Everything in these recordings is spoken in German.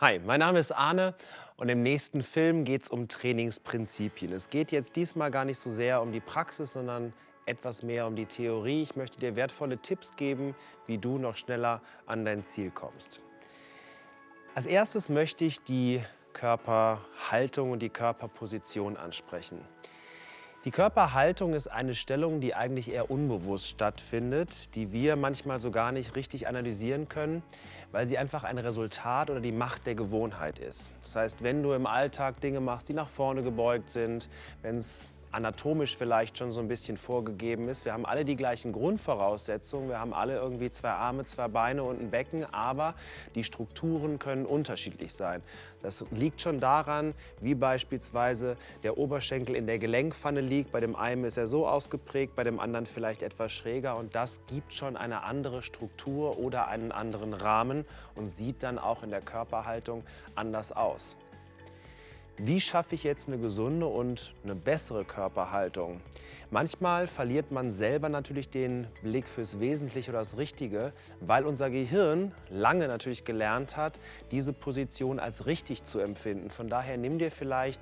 Hi, mein Name ist Arne und im nächsten Film geht es um Trainingsprinzipien. Es geht jetzt diesmal gar nicht so sehr um die Praxis, sondern etwas mehr um die Theorie. Ich möchte dir wertvolle Tipps geben, wie du noch schneller an dein Ziel kommst. Als erstes möchte ich die Körperhaltung und die Körperposition ansprechen. Die Körperhaltung ist eine Stellung, die eigentlich eher unbewusst stattfindet, die wir manchmal so gar nicht richtig analysieren können, weil sie einfach ein Resultat oder die Macht der Gewohnheit ist. Das heißt, wenn du im Alltag Dinge machst, die nach vorne gebeugt sind, wenn es anatomisch vielleicht schon so ein bisschen vorgegeben ist. Wir haben alle die gleichen Grundvoraussetzungen. Wir haben alle irgendwie zwei Arme, zwei Beine und ein Becken, aber die Strukturen können unterschiedlich sein. Das liegt schon daran, wie beispielsweise der Oberschenkel in der Gelenkpfanne liegt. Bei dem einen ist er so ausgeprägt, bei dem anderen vielleicht etwas schräger. Und das gibt schon eine andere Struktur oder einen anderen Rahmen und sieht dann auch in der Körperhaltung anders aus. Wie schaffe ich jetzt eine gesunde und eine bessere Körperhaltung? Manchmal verliert man selber natürlich den Blick fürs Wesentliche oder das Richtige, weil unser Gehirn lange natürlich gelernt hat, diese Position als richtig zu empfinden. Von daher nimm dir vielleicht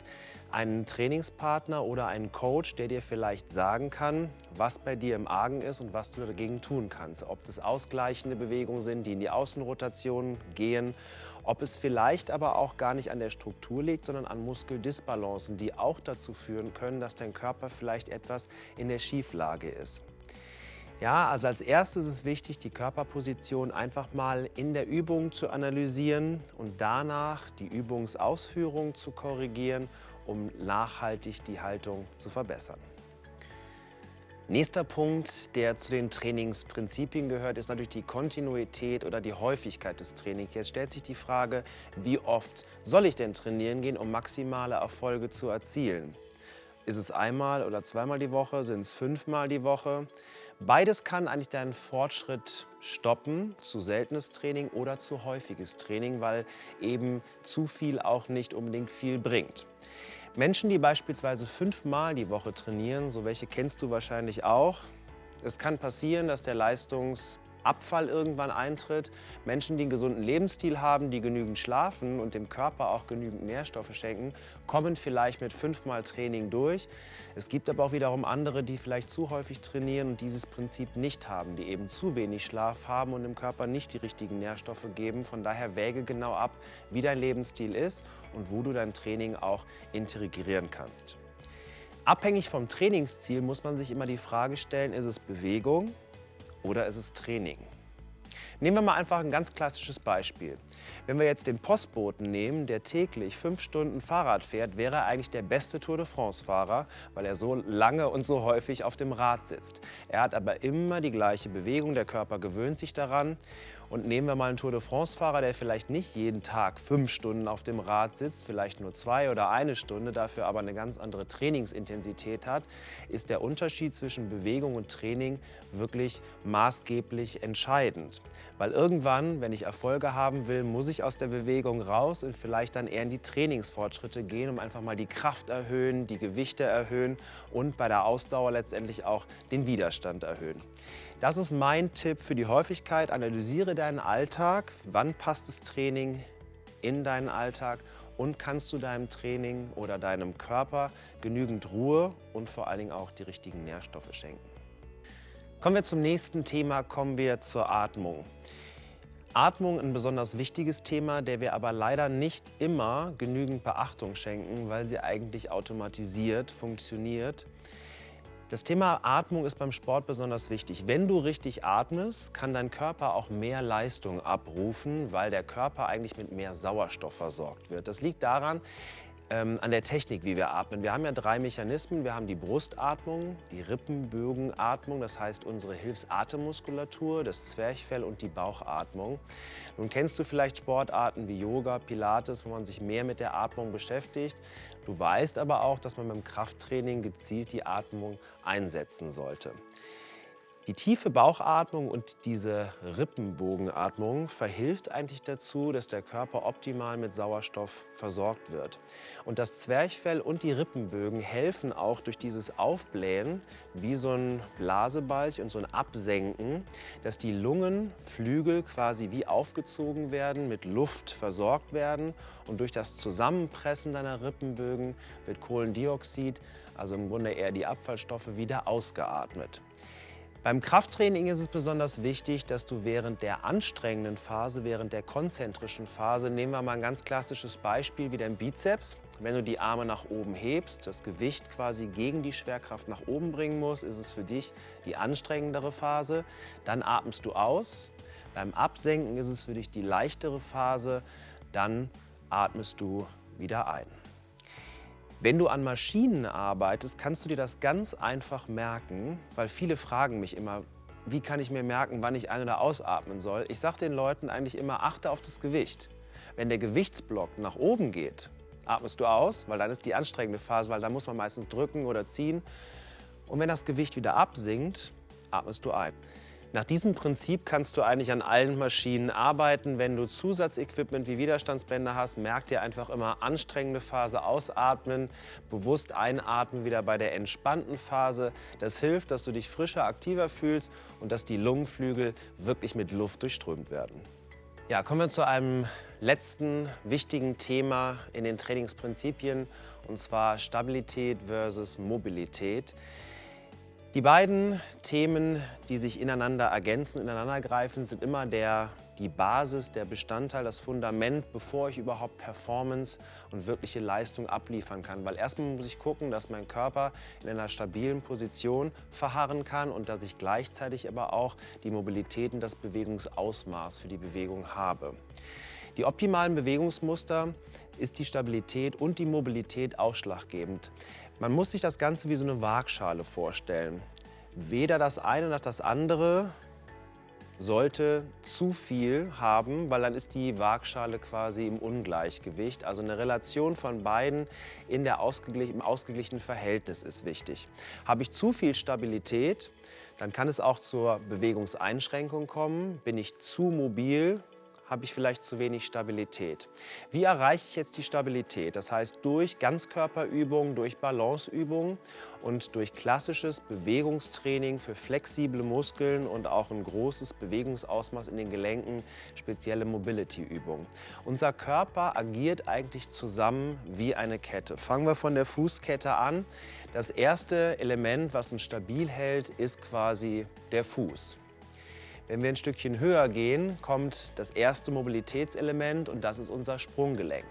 einen Trainingspartner oder einen Coach, der dir vielleicht sagen kann, was bei dir im Argen ist und was du dagegen tun kannst. Ob das ausgleichende Bewegungen sind, die in die Außenrotation gehen ob es vielleicht aber auch gar nicht an der Struktur liegt, sondern an Muskeldisbalancen, die auch dazu führen können, dass dein Körper vielleicht etwas in der Schieflage ist. Ja, also als erstes ist es wichtig, die Körperposition einfach mal in der Übung zu analysieren und danach die Übungsausführung zu korrigieren, um nachhaltig die Haltung zu verbessern. Nächster Punkt, der zu den Trainingsprinzipien gehört, ist natürlich die Kontinuität oder die Häufigkeit des Trainings. Jetzt stellt sich die Frage, wie oft soll ich denn trainieren gehen, um maximale Erfolge zu erzielen? Ist es einmal oder zweimal die Woche? Sind es fünfmal die Woche? Beides kann eigentlich deinen Fortschritt stoppen, zu seltenes Training oder zu häufiges Training, weil eben zu viel auch nicht unbedingt viel bringt. Menschen, die beispielsweise fünfmal die Woche trainieren, so welche kennst du wahrscheinlich auch. Es kann passieren, dass der Leistungs Abfall irgendwann eintritt. Menschen, die einen gesunden Lebensstil haben, die genügend schlafen und dem Körper auch genügend Nährstoffe schenken, kommen vielleicht mit fünfmal Training durch. Es gibt aber auch wiederum andere, die vielleicht zu häufig trainieren und dieses Prinzip nicht haben, die eben zu wenig Schlaf haben und dem Körper nicht die richtigen Nährstoffe geben. Von daher wäge genau ab, wie dein Lebensstil ist und wo du dein Training auch integrieren kannst. Abhängig vom Trainingsziel muss man sich immer die Frage stellen, ist es Bewegung, oder ist es Training? Nehmen wir mal einfach ein ganz klassisches Beispiel. Wenn wir jetzt den Postboten nehmen, der täglich fünf Stunden Fahrrad fährt, wäre er eigentlich der beste Tour de France-Fahrer, weil er so lange und so häufig auf dem Rad sitzt. Er hat aber immer die gleiche Bewegung, der Körper gewöhnt sich daran. Und nehmen wir mal einen Tour de France-Fahrer, der vielleicht nicht jeden Tag fünf Stunden auf dem Rad sitzt, vielleicht nur zwei oder eine Stunde, dafür aber eine ganz andere Trainingsintensität hat, ist der Unterschied zwischen Bewegung und Training wirklich maßgeblich entscheidend. Weil irgendwann, wenn ich Erfolge haben will, muss ich aus der Bewegung raus und vielleicht dann eher in die Trainingsfortschritte gehen, um einfach mal die Kraft erhöhen, die Gewichte erhöhen und bei der Ausdauer letztendlich auch den Widerstand erhöhen. Das ist mein Tipp für die Häufigkeit. Analysiere deinen Alltag. Wann passt das Training in deinen Alltag? Und kannst du deinem Training oder deinem Körper genügend Ruhe und vor allen Dingen auch die richtigen Nährstoffe schenken? Kommen wir zum nächsten Thema, kommen wir zur Atmung. Atmung ein besonders wichtiges Thema, der wir aber leider nicht immer genügend Beachtung schenken, weil sie eigentlich automatisiert funktioniert. Das Thema Atmung ist beim Sport besonders wichtig. Wenn du richtig atmest, kann dein Körper auch mehr Leistung abrufen, weil der Körper eigentlich mit mehr Sauerstoff versorgt wird. Das liegt daran, ähm, an der Technik, wie wir atmen. Wir haben ja drei Mechanismen. Wir haben die Brustatmung, die Rippenbögenatmung, das heißt unsere Hilfsatemmuskulatur, das Zwerchfell und die Bauchatmung. Nun kennst du vielleicht Sportarten wie Yoga, Pilates, wo man sich mehr mit der Atmung beschäftigt. Du weißt aber auch, dass man beim Krafttraining gezielt die Atmung einsetzen sollte. Die tiefe Bauchatmung und diese Rippenbogenatmung verhilft eigentlich dazu, dass der Körper optimal mit Sauerstoff versorgt wird. Und das Zwerchfell und die Rippenbögen helfen auch durch dieses Aufblähen, wie so ein Blasebalg und so ein Absenken, dass die Lungenflügel quasi wie aufgezogen werden, mit Luft versorgt werden und durch das Zusammenpressen deiner Rippenbögen wird Kohlendioxid, also im Grunde eher die Abfallstoffe, wieder ausgeatmet. Beim Krafttraining ist es besonders wichtig, dass du während der anstrengenden Phase, während der konzentrischen Phase, nehmen wir mal ein ganz klassisches Beispiel wie dein Bizeps. Wenn du die Arme nach oben hebst, das Gewicht quasi gegen die Schwerkraft nach oben bringen musst, ist es für dich die anstrengendere Phase. Dann atmest du aus. Beim Absenken ist es für dich die leichtere Phase. Dann atmest du wieder ein. Wenn du an Maschinen arbeitest, kannst du dir das ganz einfach merken, weil viele fragen mich immer, wie kann ich mir merken, wann ich ein- oder ausatmen soll. Ich sage den Leuten eigentlich immer, achte auf das Gewicht. Wenn der Gewichtsblock nach oben geht, atmest du aus, weil dann ist die anstrengende Phase, weil dann muss man meistens drücken oder ziehen. Und wenn das Gewicht wieder absinkt, atmest du ein. Nach diesem Prinzip kannst du eigentlich an allen Maschinen arbeiten. Wenn du Zusatzequipment wie Widerstandsbänder hast, merk dir einfach immer anstrengende Phase ausatmen, bewusst einatmen wieder bei der entspannten Phase. Das hilft, dass du dich frischer, aktiver fühlst und dass die Lungenflügel wirklich mit Luft durchströmt werden. Ja, kommen wir zu einem letzten wichtigen Thema in den Trainingsprinzipien und zwar Stabilität versus Mobilität. Die beiden Themen, die sich ineinander ergänzen, ineinandergreifen, sind immer der, die Basis, der Bestandteil, das Fundament, bevor ich überhaupt Performance und wirkliche Leistung abliefern kann. Weil erstmal muss ich gucken, dass mein Körper in einer stabilen Position verharren kann und dass ich gleichzeitig aber auch die Mobilität und das Bewegungsausmaß für die Bewegung habe. Die optimalen Bewegungsmuster ist die Stabilität und die Mobilität ausschlaggebend. Man muss sich das Ganze wie so eine Waagschale vorstellen. Weder das eine noch das andere sollte zu viel haben, weil dann ist die Waagschale quasi im Ungleichgewicht. Also eine Relation von beiden in der ausgeglich im ausgeglichenen Verhältnis ist wichtig. Habe ich zu viel Stabilität, dann kann es auch zur Bewegungseinschränkung kommen. Bin ich zu mobil, habe ich vielleicht zu wenig Stabilität. Wie erreiche ich jetzt die Stabilität? Das heißt durch Ganzkörperübungen, durch Balanceübungen und durch klassisches Bewegungstraining für flexible Muskeln und auch ein großes Bewegungsausmaß in den Gelenken, spezielle Mobility-Übungen. Unser Körper agiert eigentlich zusammen wie eine Kette. Fangen wir von der Fußkette an. Das erste Element, was uns stabil hält, ist quasi der Fuß. Wenn wir ein Stückchen höher gehen, kommt das erste Mobilitätselement und das ist unser Sprunggelenk.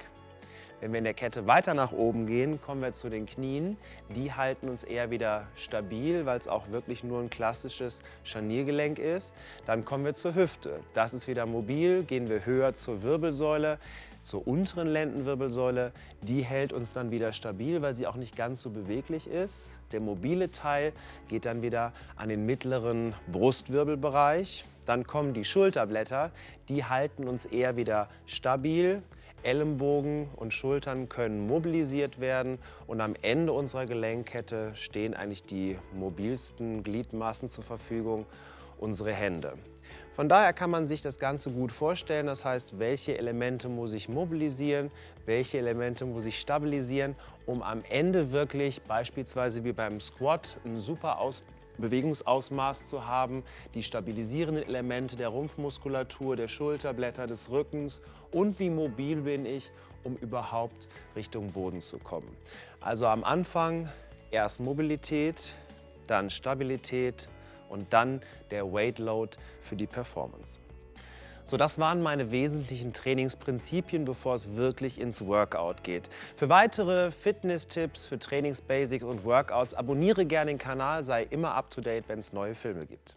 Wenn wir in der Kette weiter nach oben gehen, kommen wir zu den Knien. Die halten uns eher wieder stabil, weil es auch wirklich nur ein klassisches Scharniergelenk ist. Dann kommen wir zur Hüfte. Das ist wieder mobil. Gehen wir höher zur Wirbelsäule, zur unteren Lendenwirbelsäule. Die hält uns dann wieder stabil, weil sie auch nicht ganz so beweglich ist. Der mobile Teil geht dann wieder an den mittleren Brustwirbelbereich. Dann kommen die Schulterblätter, die halten uns eher wieder stabil. Ellenbogen und Schultern können mobilisiert werden und am Ende unserer Gelenkkette stehen eigentlich die mobilsten Gliedmaßen zur Verfügung, unsere Hände. Von daher kann man sich das Ganze gut vorstellen. Das heißt, welche Elemente muss ich mobilisieren, welche Elemente muss ich stabilisieren, um am Ende wirklich beispielsweise wie beim Squat ein super Aus Bewegungsausmaß zu haben, die stabilisierenden Elemente der Rumpfmuskulatur, der Schulterblätter, des Rückens und wie mobil bin ich, um überhaupt Richtung Boden zu kommen. Also am Anfang erst Mobilität, dann Stabilität, und dann der Weight Load für die Performance. So, das waren meine wesentlichen Trainingsprinzipien, bevor es wirklich ins Workout geht. Für weitere Fitness-Tipps, für Trainingsbasics und Workouts abonniere gerne den Kanal, sei immer up to date, wenn es neue Filme gibt.